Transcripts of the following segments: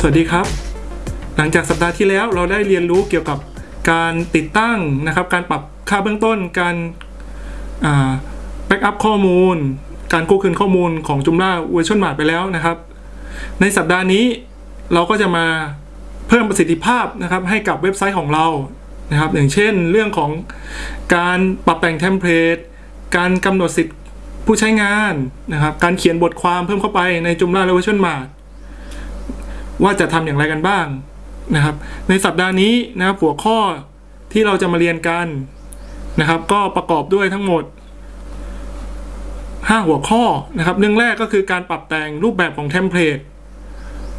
สวัสดีครับ หลังจากสัปดาห์ที่แล้วเราได้เรียนรู้เกี่ยวกับการติดตั้งนะครับ การปรับค่าเบื้องต้น การ backup ข้อมูล การกู้คืนข้อมูลของ Joomla เวอร์ชันใหม่ไปแล้วนะครับ ในสัปดาห์นี้เราก็จะมาเพิ่มประสิทธิภาพนะครับให้กับเว็บไซต์ของเรานะครับ อย่างเช่นเรื่องของการปรับแต่ง template การกำหนดสิทธิผู้ใช้งานนะครับ การเขียนบทความเพิ่มเข้าไปใน Joomla เวอร์ชันใหม่ ว่าจะทำอย่างไรกันบ้างนะครับ ในสัปดาห์นี้นะครับหัวข้อที่เราจะมาเรียนกันนะครับ ก็ประกอบด้วยทั้งหมด 5 หัวข้อนะครับ เรื่องแรกก็คือการปรับแต่งรูปแบบของ template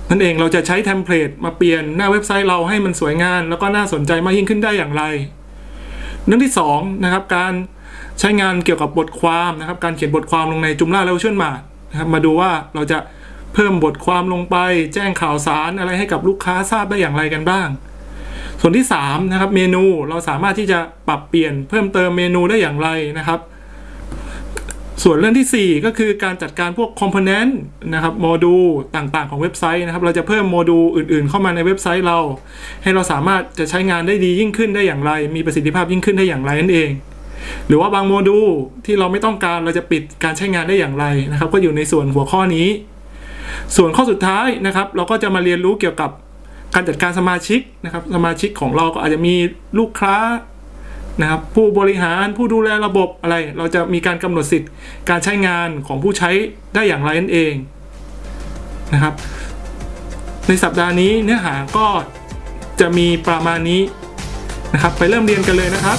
นั่นเองเราจะใช้ template มาเปลี่ยนหน้าเว็บไซต์เราให้มันสวยงาม แล้วก็น่าสนใจมากยิ่งขึ้นได้อย่างไร เรื่องที่2นะครับการใช้งานเกี่ยวกับบทความนะครับ การเขียนบทความลงใน Joomla แล้วเชื่อมานะครับมาดูว่าเราจะ เพิ่มบทความลงไป แจ้งข่าวสารอะไรให้กับลูกค้าทราบได้อย่างไรกันบ้าง ส่วนที่3นะครับเมนูเราสามารถที่จะปรับเปลี่ยนเพิ่มเติมเมนูได้อย่างไรนะครับ ส่วนเรื่องที่ 4 ก็คือการจัดการพวก component นะครับโมดูลต่างๆของเว็บไซต์นะครับ เราจะเพิ่มโมดูลอื่นๆ เข้ามาในเว็บไซต์เรา ให้เราสามารถจะใช้งานได้ดียิ่งขึ้นได้อย่างไร มีประสิทธิภาพยิ่งขึ้นได้อย่างไรนั่นเองหรือว่าบางโมดูลที่เราไม่ต้องการเราจะปิดการใช้งานได้อย่างไรนะครับ ก็อยู่ในส่วนหัวข้อนี้ ส่วนข้อสุดท้ายนะครับ เราก็จะมาเรียนรู้เกี่ยวกับการจัดการสมาชิกนะครับ สมาชิกของเราก็อาจจะมีลูกค้านะครับผู้บริหารผู้ดูแลระบบอะไร เราจะมีการกำหนดสิทธิ์การใช้งานของผู้ใช้ได้อย่างไรนั่นเองนะครับ ในสัปดาห์นี้เนื้อหาก็จะมีประมาณนี้นะครับ ไปเริ่มเรียนกันเลยนะครับ